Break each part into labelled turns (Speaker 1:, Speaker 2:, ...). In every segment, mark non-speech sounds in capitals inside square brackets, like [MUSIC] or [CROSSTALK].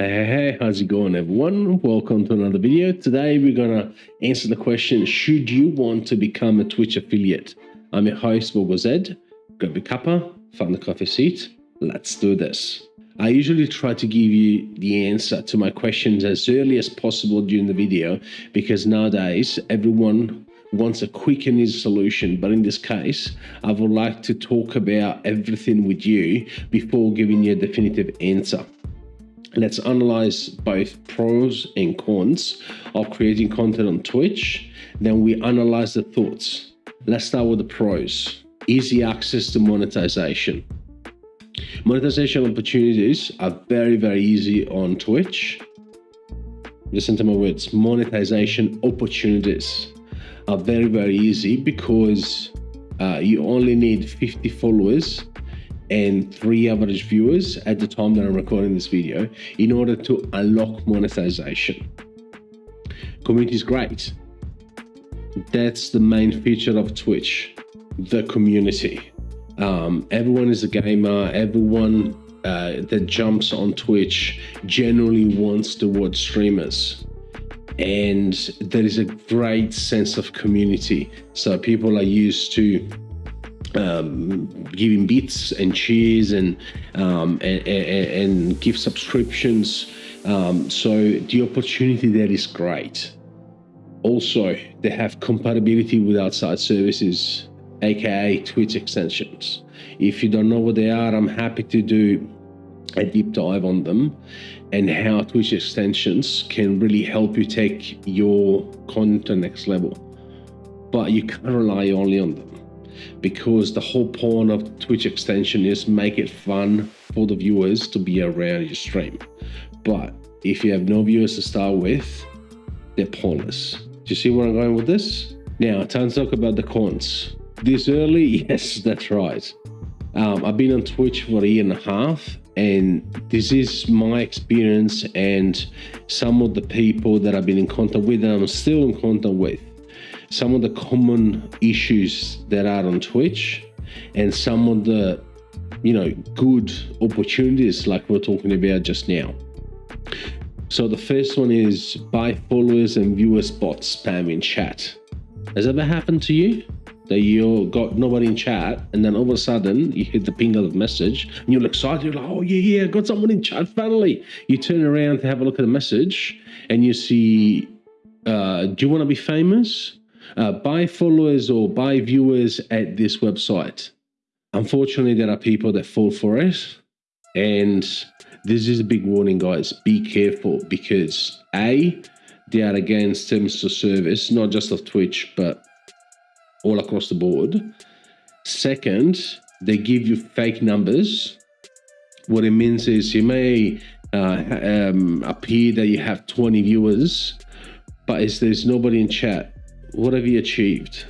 Speaker 1: Hey, hey, how's it going everyone? Welcome to another video. Today we're gonna answer the question, should you want to become a Twitch affiliate? I'm your host, Bogo Zed. Grab a cuppa, find a coffee seat. Let's do this. I usually try to give you the answer to my questions as early as possible during the video because nowadays everyone wants a quick and easy solution. But in this case, I would like to talk about everything with you before giving you a definitive answer. Let's analyze both pros and cons of creating content on Twitch. Then we analyze the thoughts. Let's start with the pros. Easy access to monetization. Monetization opportunities are very, very easy on Twitch. Listen to my words. Monetization opportunities are very, very easy because uh, you only need 50 followers and three average viewers at the time that I'm recording this video in order to unlock monetization. Community is great. That's the main feature of Twitch, the community. Um, everyone is a gamer, everyone uh, that jumps on Twitch generally wants to watch streamers. And there is a great sense of community. So people are used to um, giving bits and cheers and, um, and, and, and gift subscriptions. Um, so the opportunity there is great. Also, they have compatibility with outside services, aka Twitch extensions. If you don't know what they are, I'm happy to do a deep dive on them and how Twitch extensions can really help you take your content to next level. But you can't rely only on them because the whole point of Twitch extension is make it fun for the viewers to be around your stream. But if you have no viewers to start with, they're pointless. Do you see where I'm going with this? Now, time to talk about the cons. This early, [LAUGHS] yes, that's right. Um, I've been on Twitch for a year and a half, and this is my experience and some of the people that I've been in contact with and I'm still in contact with some of the common issues that are on Twitch and some of the you know good opportunities like we're talking about just now. So the first one is buy followers and viewers bot spam in chat. Has ever happened to you? That you got nobody in chat and then all of a sudden you hit the ping of message and you're excited, you're like, oh yeah, yeah, got someone in chat finally. You turn around to have a look at the message and you see, uh, do you want to be famous? Uh, buy followers or buy viewers at this website. Unfortunately, there are people that fall for it. And this is a big warning, guys. Be careful because A, they are against terms of service, not just of Twitch, but all across the board. Second, they give you fake numbers. What it means is you may uh, um, appear that you have 20 viewers, but if there's nobody in chat, what have you achieved?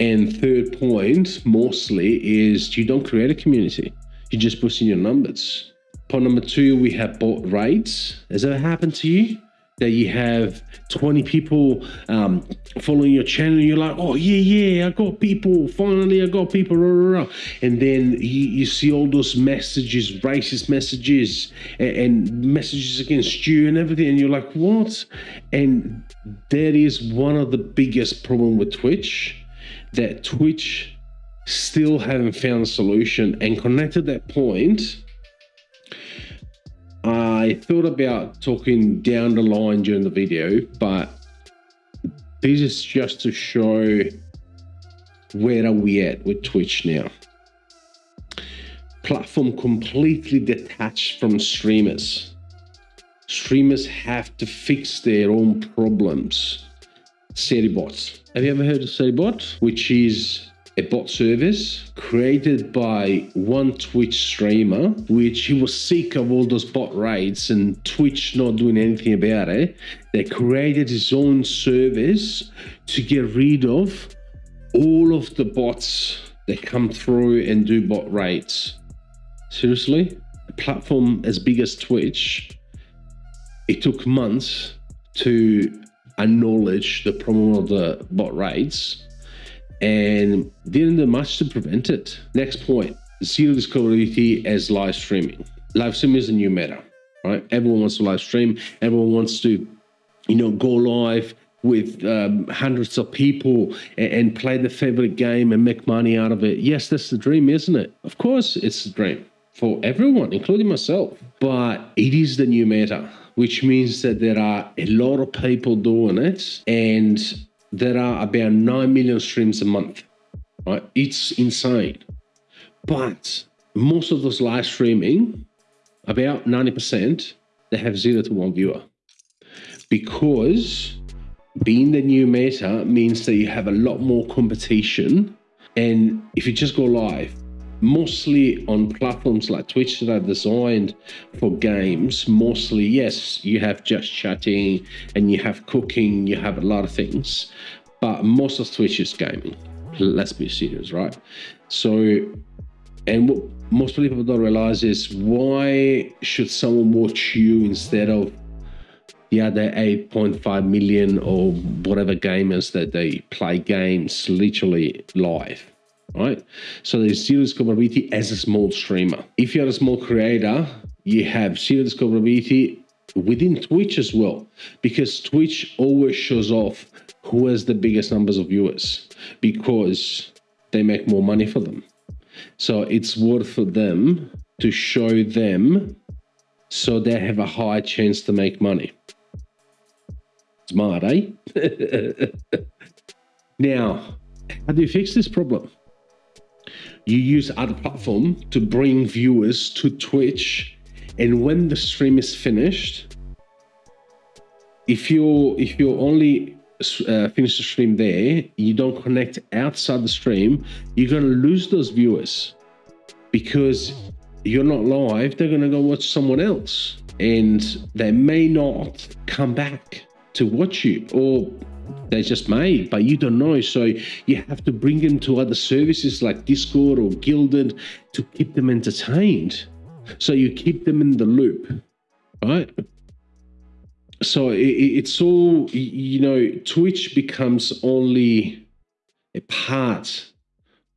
Speaker 1: And third point, mostly, is you don't create a community. You're just in your numbers. Point number two, we have bot raids. Has that happened to you? That you have 20 people um, following your channel, you're like, oh yeah, yeah, I got people. Finally, I got people. Rah, rah, rah. And then you, you, see all those messages, racist messages, and, and messages against you and everything, and you're like, what? And that is one of the biggest problem with Twitch, that Twitch still haven't found a solution. And connected that point, I thought about talking down the line during the video, but this is just to show where are we at with Twitch now. Platform completely detached from streamers streamers have to fix their own problems. Sery_Bot. Have you ever heard of Sery_Bot? Which is a bot service created by one Twitch streamer, which he was sick of all those bot raids and Twitch not doing anything about it. They created his own service to get rid of all of the bots that come through and do bot raids. Seriously? A platform as big as Twitch it took months to acknowledge the problem of the bot raids and didn't do much to prevent it. Next point, zero discoverability as live streaming. Live streaming is a new meta. right? Everyone wants to live stream. Everyone wants to, you know, go live with um, hundreds of people and, and, play the favorite game and make money out of it. Yes, that's the dream, isn't it? Of course, it's the dream for everyone, including myself. But it is the new meta, which means that there are a lot of people doing it, and there are about 9 million streams a month. Right? It's insane. But most of those live streaming, about 90%, they have zero to one viewer. Because being the new meta means that you have a lot more competition. And if you just go live, mostly on platforms like Twitch that are designed for games, mostly, yes, you have just chatting and you have cooking, you have a lot of things, but most of Twitch is gaming. Let's be serious, right? So, and what most people don't realize is why should someone watch you instead of the other 8.5 million or whatever gamers that they play games literally live right so there's zero discoverability as a small streamer if you're a small creator you have zero discoverability within twitch as well because twitch always shows off who has the biggest numbers of viewers because they make more money for them so it's worth for them to show them so they have a high chance to make money Smart, eh? [LAUGHS] now, how do you fix this problem? You use other platform to bring viewers to Twitch, and when the stream is finished, if you if you only uh, finish the stream there, you don't connect outside the stream, you're gonna lose those viewers because you're not live. They're gonna go watch someone else, and they may not come back to watch you or they're just made, but you don't know. So you have to bring them to other services like Discord or Guilded to keep them entertained. So you keep them in the loop, right? So it, it's all, you know, Twitch becomes only a part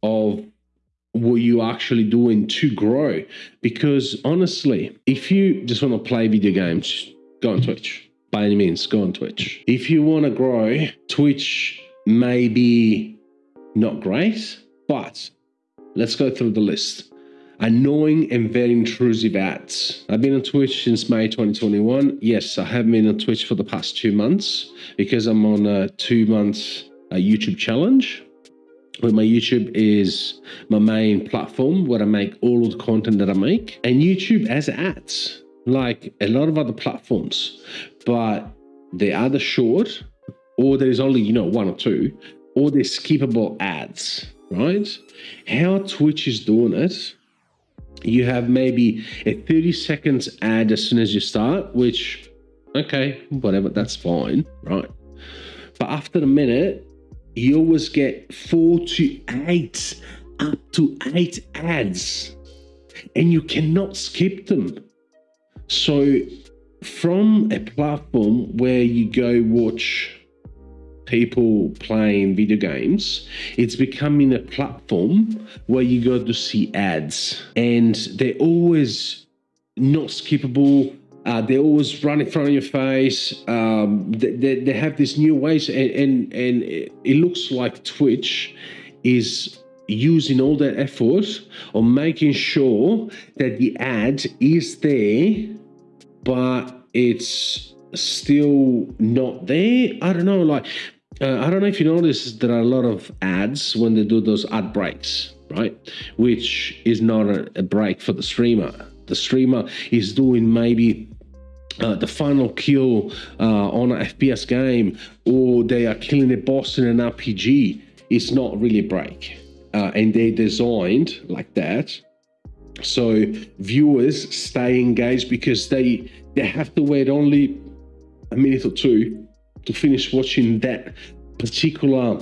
Speaker 1: of what you actually doing to grow. Because honestly, if you just want to play video games, go on Twitch by any means, go on Twitch. If you want to grow, Twitch may be not great, but let's go through the list. Annoying and very intrusive ads. I've been on Twitch since May 2021. Yes, I have been on Twitch for the past two months because I'm on a two month uh, YouTube challenge. Where my YouTube is my main platform where I make all of the content that I make. And YouTube has ads like a lot of other platforms, but they are either short or there's only, you know, one or two, or they're skippable ads, right? How Twitch is doing it, you have maybe a 30 seconds ad as soon as you start, which, okay, whatever, that's fine, right? But after a minute, you always get four to eight, up to eight ads, and you cannot skip them. So, from a platform where you go watch people playing video games, it's becoming a platform where you go to see ads, and they're always not skippable. Uh, they always run in front of your face. Um, they, they, they, have these new ways, and, and, and it looks like Twitch is using all that effort on making sure that the ad is there but it's still not there. I don't know, like, uh, I don't know if you notice there are a lot of ads when they do those ad breaks, right? Which is not a, a break for the streamer. The streamer is doing maybe uh, the final kill uh, on an FPS game, or they are killing a boss in an RPG. It's not really a break. Uh, and they're designed like that so viewers stay engaged because they they have to wait only a minute or two to finish watching that particular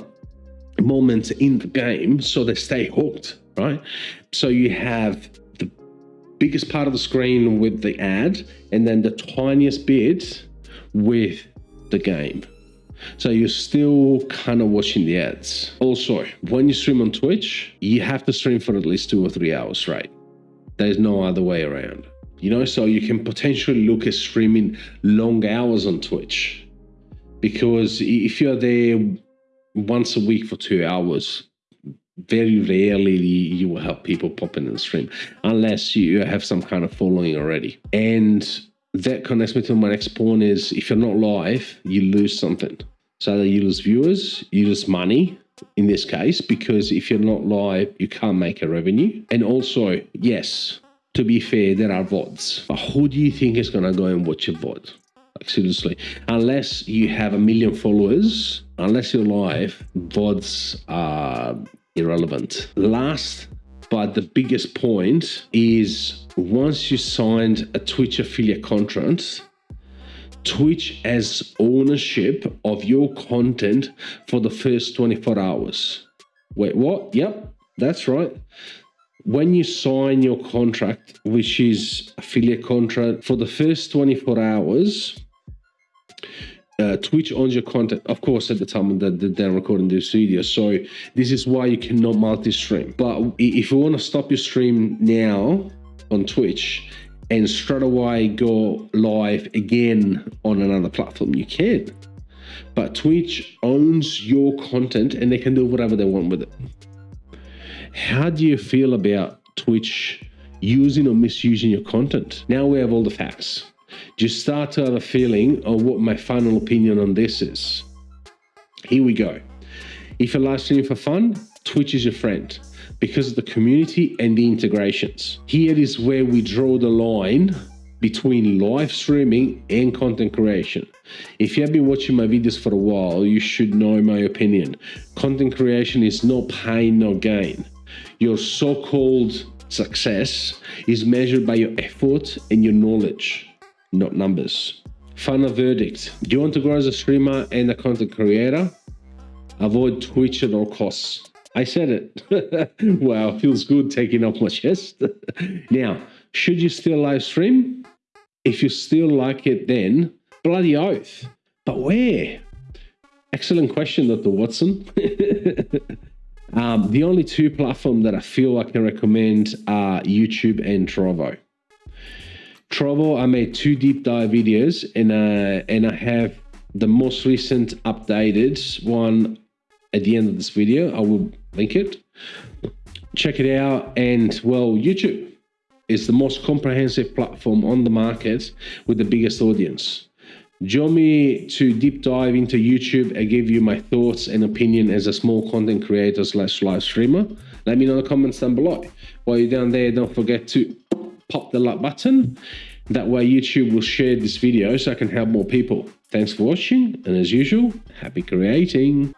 Speaker 1: moment in the game so they stay hooked right? So you have the biggest part of the screen with the ad and then the tiniest bit with the game. So you're still kind of watching the ads. Also when you stream on twitch you have to stream for at least two or three hours right there's no other way around. You know, so you can potentially look at streaming long hours on Twitch. Because if you're there once a week for two hours, very rarely you will have people popping in the stream unless you have some kind of following already. And that connects me to my next point is if you're not live, you lose something. So you lose viewers, you lose money in this case, because if you're not live, you can't make a revenue. And also, yes, to be fair, there are VODs. But who do you think is gonna go and watch a VOD? Like seriously, unless you have a million followers, unless you're live, VODs are irrelevant. Last but the biggest point is once you signed a Twitch affiliate contract, Twitch has ownership of your content for the first 24 hours. Wait, what? Yep, that's right. When you sign your contract, which is affiliate contract, for the first 24 hours, uh, Twitch owns your content, of course, at the time that they're recording this video. So this is why you cannot multi-stream. But if you want to stop your stream now on Twitch and straight away go live again on another platform, you can. But Twitch owns your content and they can do whatever they want with it. How do you feel about Twitch using or misusing your content? Now we have all the facts just start to have a feeling of what my final opinion on this is. Here we go. If you're live streaming for fun, Twitch is your friend because of the community and the integrations. Here is where we draw the line between live streaming and content creation. If you have been watching my videos for a while, you should know my opinion. Content creation is no pain, no gain. Your so-called success is measured by your effort and your knowledge not numbers. Final verdict. Do you want to grow as a streamer and a content creator? Avoid Twitch at all costs. I said it. [LAUGHS] wow, feels good taking off my chest. [LAUGHS] now, should you still live stream? If you still like it, then bloody oath. But where? Excellent question, Dr. Watson. [LAUGHS] um, the only two platforms that I feel I can recommend are YouTube and Trovo. Trovo, I made two deep dive videos and, uh, and I have the most recent updated one at the end of this video. I will link it. Check it out. And well, YouTube is the most comprehensive platform on the market with the biggest audience. Join me to deep dive into YouTube and give you my thoughts and opinion as a small content creator slash live streamer. Let me know in the comments down below. While you're down there, don't forget to pop the like button. That way YouTube will share this video so I can help more people. Thanks for watching and as usual, happy creating.